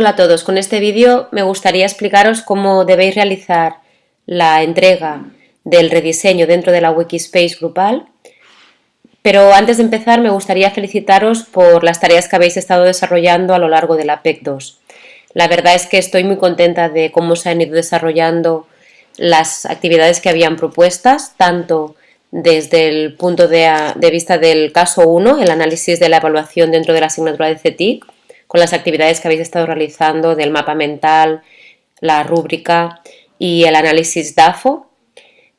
Hola a todos, con este vídeo me gustaría explicaros cómo debéis realizar la entrega del rediseño dentro de la Wikispace grupal, pero antes de empezar me gustaría felicitaros por las tareas que habéis estado desarrollando a lo largo de la PEC 2. La verdad es que estoy muy contenta de cómo se han ido desarrollando las actividades que habían propuestas, tanto desde el punto de, vista del caso 1, el análisis de la evaluación dentro de la asignatura de CETIC, con las actividades que habéis estado realizando del mapa mental, la rúbrica y el análisis DAFO.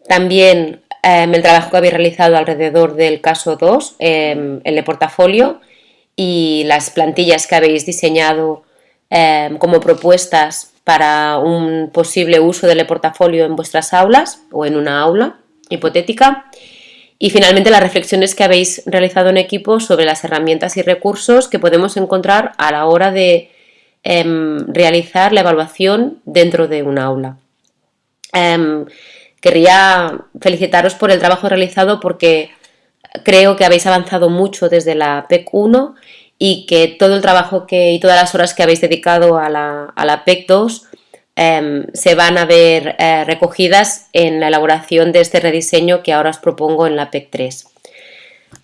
También em, el trabajo que habéis realizado alrededor del caso 2, em, el de portafolio y las plantillas que habéis diseñado em, como propuestas para un posible uso del portafolio en vuestras aulas o en una aula hipotética. Y finalmente las reflexiones que habéis realizado en equipo sobre las herramientas y recursos que podemos encontrar a la hora de em, realizar la evaluación dentro de un aula. Em, querría felicitaros por el trabajo realizado porque creo que habéis avanzado mucho desde la PEC 1 y que todo el trabajo que, y todas las horas que habéis dedicado a la, a la PEC 2 Em, se van a ver eh, recogidas en la elaboración de este rediseño que ahora os propongo en la PEC 3.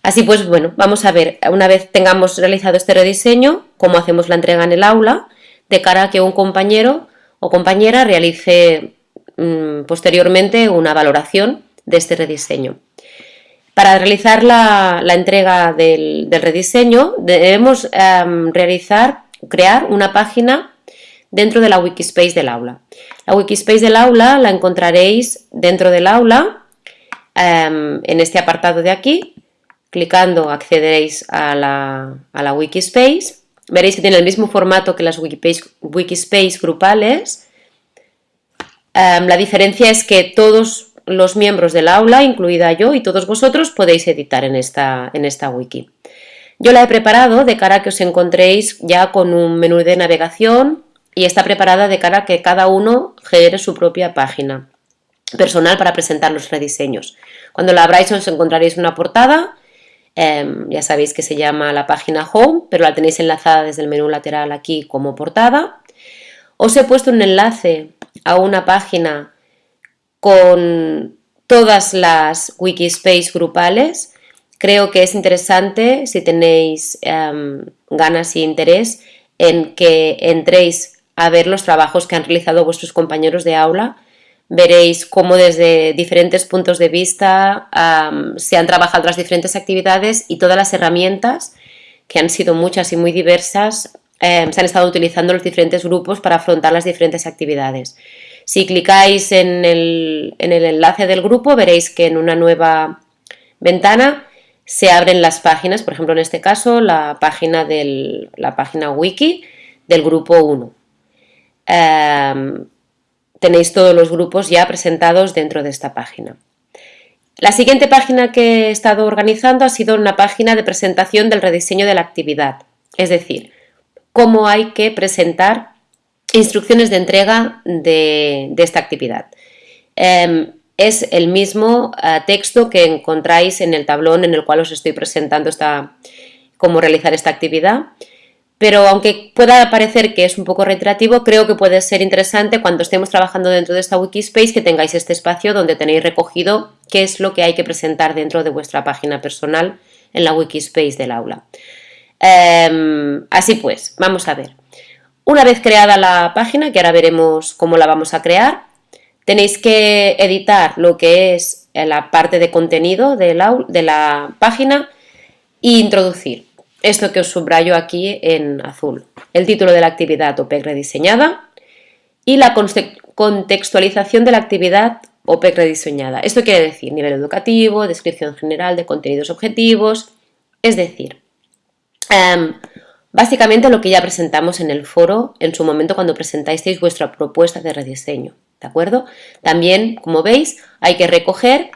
Así pues, bueno, vamos a ver, una vez tengamos realizado este rediseño, cómo hacemos la entrega en el aula, de cara a que un compañero o compañera realice mm, posteriormente una valoración de este rediseño. Para realizar la, entrega del, rediseño debemos em, realizar, crear una página dentro de la Wikispace del aula. La Wikispace del aula la encontraréis dentro del aula, em, en este apartado de aquí, clicando accederéis a la, a Wikispace, veréis que tiene el mismo formato que las Wikispace, grupales, em, la diferencia es que todos los miembros del aula, incluida yo y todos vosotros, podéis editar en esta, en esta wiki. Yo la he preparado de cara a que os encontréis ya con un menú de navegación y está preparada de cara a que cada uno genere su propia página personal para presentar los rediseños. Cuando la abráis os encontraréis una portada, em, ya sabéis que se llama la página Home, pero la tenéis enlazada desde el menú lateral aquí como portada. Os he puesto un enlace a una página con todas las Wikispace grupales. Creo que es interesante, si tenéis em, ganas y interés, en que entréis a ver los trabajos que han realizado vuestros compañeros de aula. Veréis cómo desde diferentes puntos de vista se han trabajado las diferentes actividades y todas las herramientas, que han sido muchas y muy diversas, em, se han estado utilizando los diferentes grupos para afrontar las diferentes actividades. Si clicáis en el, en el enlace del grupo veréis que en una nueva ventana se abren las páginas, por ejemplo en este caso la página, del, la página wiki del grupo 1. Em, tenéis todos los grupos ya presentados dentro de esta página. La siguiente página que he estado organizando ha sido una página de presentación del rediseño de la actividad, es decir, cómo hay que presentar instrucciones de entrega de, esta actividad. Em, es el mismo eh, texto que encontráis en el tablón en el cual os estoy presentando esta, cómo realizar esta actividad pero aunque pueda parecer que es un poco reiterativo, creo que puede ser interesante cuando estemos trabajando dentro de esta Wikispace que tengáis este espacio donde tenéis recogido qué es lo que hay que presentar dentro de vuestra página personal en la Wikispace del aula. Em, así pues, vamos a ver. Una vez creada la página, que ahora veremos cómo la vamos a crear, tenéis que editar lo que es la parte de contenido de la, de la página e introducir esto que os subrayo aquí en azul, el título de la actividad OPEC rediseñada y la contextualización de la actividad OPEC rediseñada. Esto quiere decir nivel educativo, descripción general de contenidos objetivos, es decir, em, básicamente lo que ya presentamos en el foro en su momento cuando presentasteis vuestra propuesta de rediseño, ¿de acuerdo? También, como veis, hay que recoger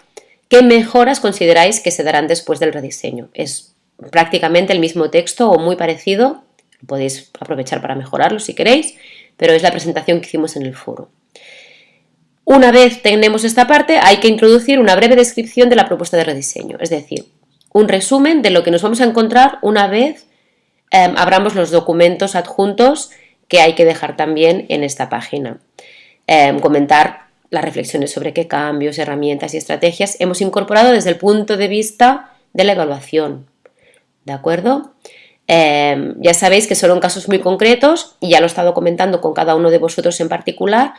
qué mejoras consideráis que se darán después del rediseño. Es prácticamente el mismo texto o muy parecido, podéis aprovechar para mejorarlo si queréis, pero es la presentación que hicimos en el foro. Una vez tenemos esta parte, hay que introducir una breve descripción de la propuesta de rediseño, es decir, un resumen de lo que nos vamos a encontrar una vez em, abramos los documentos adjuntos que hay que dejar también en esta página. Em, comentar las reflexiones sobre qué cambios, herramientas y estrategias hemos incorporado desde el punto de vista de la evaluación. ¿De acuerdo? Em, ya sabéis que solo en casos muy concretos, y ya lo he estado comentando con cada uno de vosotros en particular,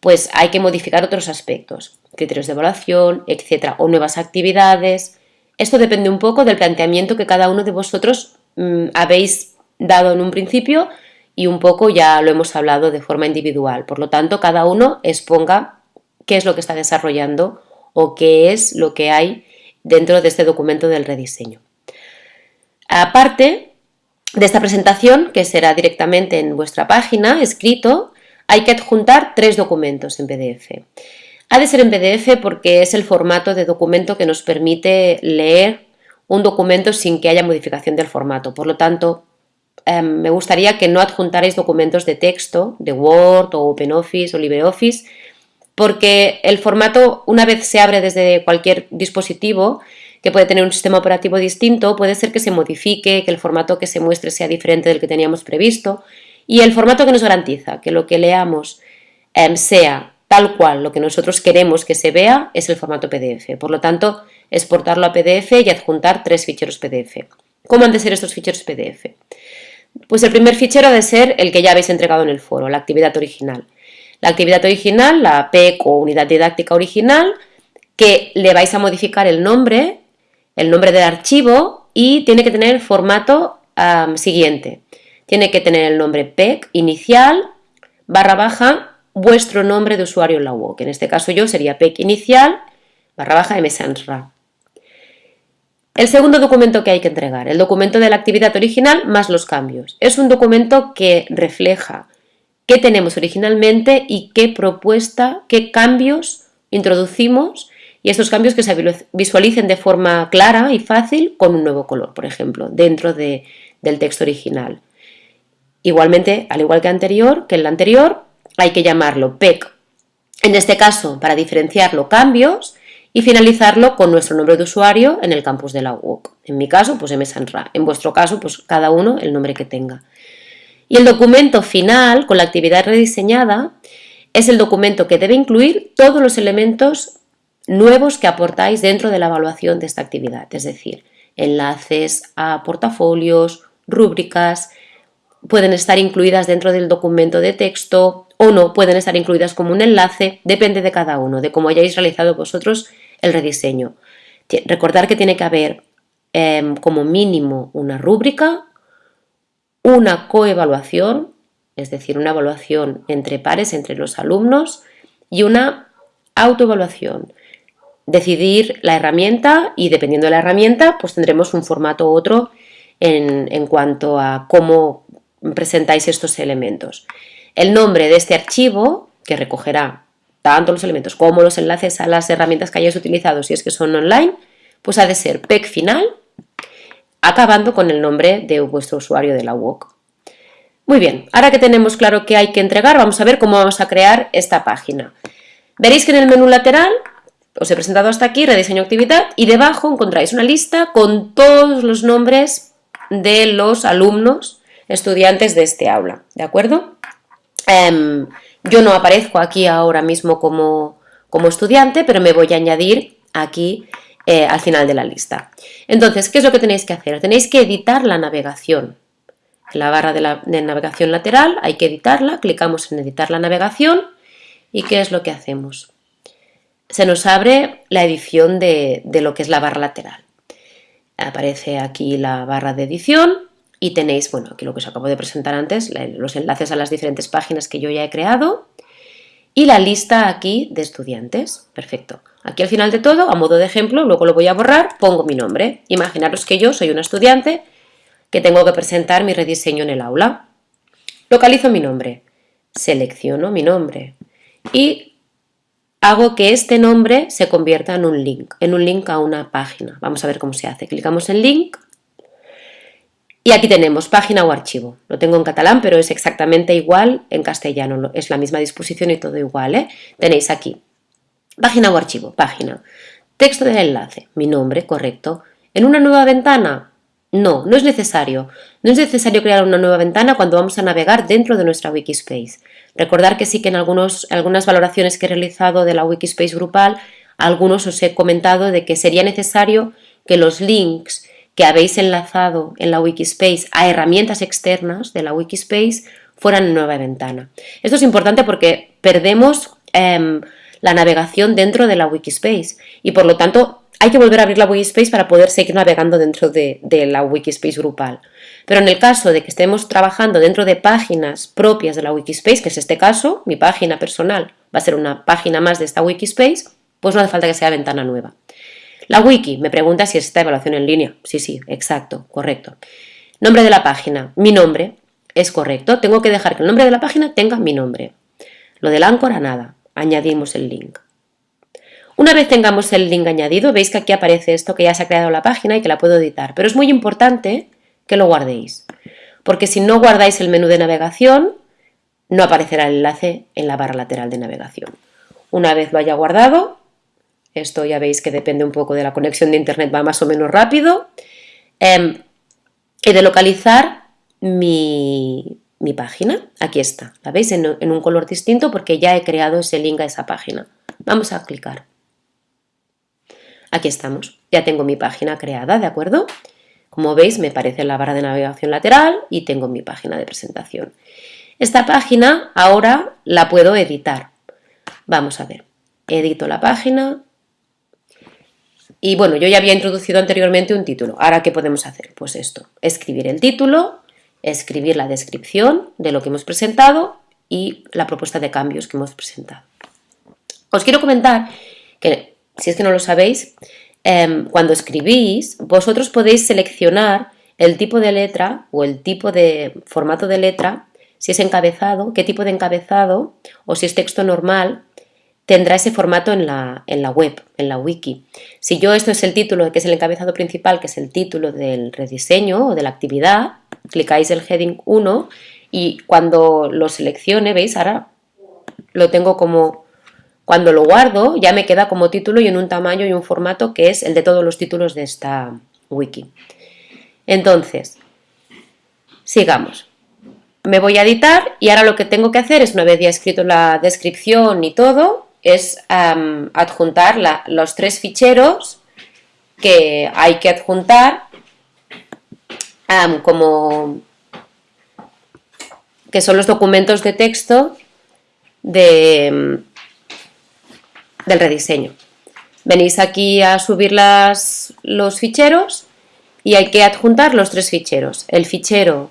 pues hay que modificar otros aspectos, criterios de evaluación, etcétera, o nuevas actividades. Esto depende un poco del planteamiento que cada uno de vosotros mm, habéis dado en un principio y un poco ya lo hemos hablado de forma individual. Por lo tanto, cada uno exponga qué es lo que está desarrollando o qué es lo que hay dentro de este documento del rediseño. Aparte de esta presentación, que será directamente en vuestra página, escrito, hay que adjuntar tres documentos en PDF. Ha de ser en PDF porque es el formato de documento que nos permite leer un documento sin que haya modificación del formato. Por lo tanto, em, me gustaría que no adjuntarais documentos de texto, de Word o OpenOffice o LibreOffice, porque el formato, una vez se abre desde cualquier dispositivo, que puede tener un sistema operativo distinto, puede ser que se modifique, que el formato que se muestre sea diferente del que teníamos previsto y el formato que nos garantiza que lo que leamos em, sea tal cual lo que nosotros queremos que se vea es el formato PDF. Por lo tanto, exportarlo a PDF y adjuntar tres ficheros PDF. ¿Cómo han de ser estos ficheros PDF? Pues el primer fichero ha de ser el que ya habéis entregado en el foro, la actividad original. La actividad original, la PEC o unidad didáctica original, que le vais a modificar el nombre, el nombre del archivo y tiene que tener el formato siguiente. Tiene que tener el nombre PEC inicial, barra baja, vuestro nombre de usuario en la web. En este caso yo sería PEC inicial, barra baja msansra. El segundo documento que hay que entregar, el documento de la actividad original más los cambios. Es un documento que refleja qué tenemos originalmente y qué propuesta, qué cambios introducimos y estos cambios que se visualicen de forma clara y fácil con un nuevo color, por ejemplo, dentro del texto original. Igualmente, al igual que anterior, que el anterior, hay que llamarlo PEC. En este caso, para diferenciarlo, cambios y finalizarlo con nuestro nombre de usuario en el campus de la UOC. En mi caso, pues msanra. En vuestro caso, pues cada uno el nombre que tenga. Y el documento final, con la actividad rediseñada, es el documento que debe incluir todos los elementos nuevos que aportáis dentro de la evaluación de esta actividad, es decir, enlaces a portafolios, rúbricas, pueden estar incluidas dentro del documento de texto o no, pueden estar incluidas como un enlace, depende de cada uno, de cómo hayáis realizado vosotros el rediseño. Recordar que tiene que haber em, como mínimo una rúbrica, una coevaluación, es decir, una evaluación entre pares, entre los alumnos, y una autoevaluación. Decidir la herramienta y dependiendo de la herramienta, pues tendremos un formato u otro en, cuanto a cómo presentáis estos elementos. El nombre de este archivo, que recogerá tanto los elementos como los enlaces a las herramientas que hayáis utilizado si es que son online, pues ha de ser PEC final, acabando con el nombre de vuestro usuario de la WOC. Muy bien, ahora que tenemos claro qué hay que entregar, vamos a ver cómo vamos a crear esta página. Veréis que en el menú lateral os he presentado hasta aquí, rediseño actividad, y debajo encontráis una lista con todos los nombres de los alumnos estudiantes de este aula, ¿de acuerdo? Em, yo no aparezco aquí ahora mismo como, como, estudiante, pero me voy a añadir aquí eh, al final de la lista. Entonces, ¿qué es lo que tenéis que hacer? Tenéis que editar la navegación. En la barra de, la, navegación lateral hay que editarla, clicamos en editar la navegación y ¿qué es lo que hacemos? Se nos abre la edición de, de lo que es la barra lateral. Aparece aquí la barra de edición y tenéis, bueno, aquí lo que os acabo de presentar antes, los enlaces a las diferentes páginas que yo ya he creado y la lista aquí de estudiantes. Perfecto. Aquí al final de todo, a modo de ejemplo, luego lo voy a borrar, pongo mi nombre. Imaginaros que yo soy una estudiante que tengo que presentar mi rediseño en el aula. Localizo mi nombre, selecciono mi nombre y hago que este nombre se convierta en un link, en un link a una página. Vamos a ver cómo se hace. Clicamos en link y aquí tenemos página o archivo. Lo tengo en catalán, pero es exactamente igual en castellano. Es la misma disposición y todo igual. ¿eh? Tenéis aquí página o archivo, página. Texto del enlace, mi nombre, correcto. En una nueva ventana, No, no es necesario. No es necesario crear una nueva ventana cuando vamos a navegar dentro de nuestra Wikispace. Recordar que sí que en algunas valoraciones que he realizado de la Wikispace grupal, algunos os he comentado de que sería necesario que los links que habéis enlazado en la Wikispace a herramientas externas de la Wikispace fueran en nueva ventana. Esto es importante porque perdemos em, la navegación dentro de la Wikispace y por lo tanto hay que volver a abrir la Wikispace para poder seguir navegando dentro de, la Wikispace grupal. Pero en el caso de que estemos trabajando dentro de páginas propias de la Wikispace, que es este caso, mi página personal va a ser una página más de esta Wikispace, pues no hace falta que sea ventana nueva. La wiki me pregunta si es esta evaluación en línea. Sí, sí, exacto, correcto. Nombre de la página, mi nombre, es correcto. Tengo que dejar que el nombre de la página tenga mi nombre. Lo del áncora, nada. Añadimos el link. Una vez tengamos el link añadido, veis que aquí aparece esto que ya se ha creado la página y que la puedo editar. Pero es muy importante que lo guardéis. Porque si no guardáis el menú de navegación, no aparecerá el enlace en la barra lateral de navegación. Una vez lo haya guardado, esto ya veis que depende un poco de la conexión de internet, va más o menos rápido. Eh, he de localizar mi, página. Aquí está. ¿La veis? En, en un color distinto porque ya he creado ese link a esa página. Vamos a clicar. Aquí estamos. Ya tengo mi página creada, ¿de acuerdo? Como veis, me aparece la barra de navegación lateral y tengo mi página de presentación. Esta página ahora la puedo editar. Vamos a ver. Edito la página, y bueno, yo ya había introducido anteriormente un título. Ahora, ¿qué podemos hacer? Pues esto, escribir el título, escribir la descripción de lo que hemos presentado y la propuesta de cambios que hemos presentado. Os quiero comentar que, si es que no lo sabéis, em, cuando escribís, vosotros podéis seleccionar el tipo de letra o el tipo de formato de letra, si es encabezado, qué tipo de encabezado o si es texto normal, tendrá ese formato en la, en la, web, en la wiki. Si yo esto es el título, que es el encabezado principal, que es el título del rediseño o de la actividad, clicáis el heading 1 y cuando lo seleccione, veis, ahora lo tengo como, cuando lo guardo ya me queda como título y en un tamaño y un formato que es el de todos los títulos de esta wiki. Entonces, sigamos. Me voy a editar y ahora lo que tengo que hacer es, una vez ya escrito la descripción y todo, es adjuntar los tres ficheros que hay que adjuntar como que son los documentos de texto de, del rediseño. Venís aquí a subir los ficheros y hay que adjuntar los tres ficheros. El fichero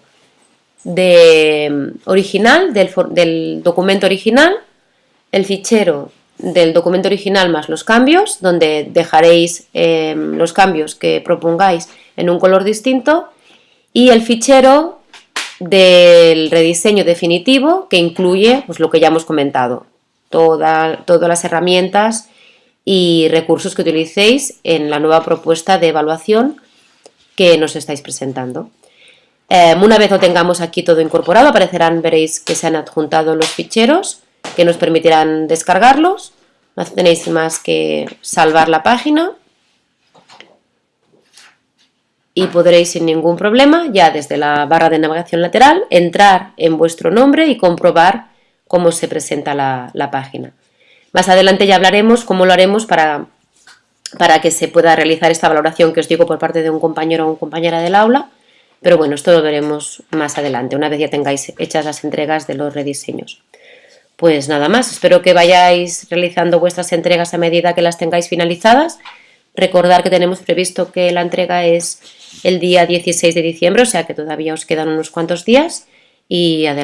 de, original, del, del documento original, el fichero del documento original más los cambios, donde dejaréis em, los cambios que propongáis en un color distinto, y el fichero del rediseño definitivo que incluye pues, lo que ya hemos comentado, todas las herramientas y recursos que utilicéis en la nueva propuesta de evaluación que nos estáis presentando. Em, una vez lo tengamos aquí todo incorporado, aparecerán, veréis que se han adjuntado los ficheros que nos permitirán descargarlos. No tenéis más que salvar la página y podréis sin ningún problema, ya desde la barra de navegación lateral, entrar en vuestro nombre y comprobar cómo se presenta la, página. Más adelante ya hablaremos cómo lo haremos para, para que se pueda realizar esta valoración que os digo por parte de un compañero o una compañera del aula, pero bueno, esto lo veremos más adelante, una vez ya tengáis hechas las entregas de los rediseños. Pues nada más, espero que vayáis realizando vuestras entregas a medida que las tengáis finalizadas. Recordar que tenemos previsto que la entrega es el día 16 de diciembre, o sea que todavía os quedan unos cuantos días y adelante.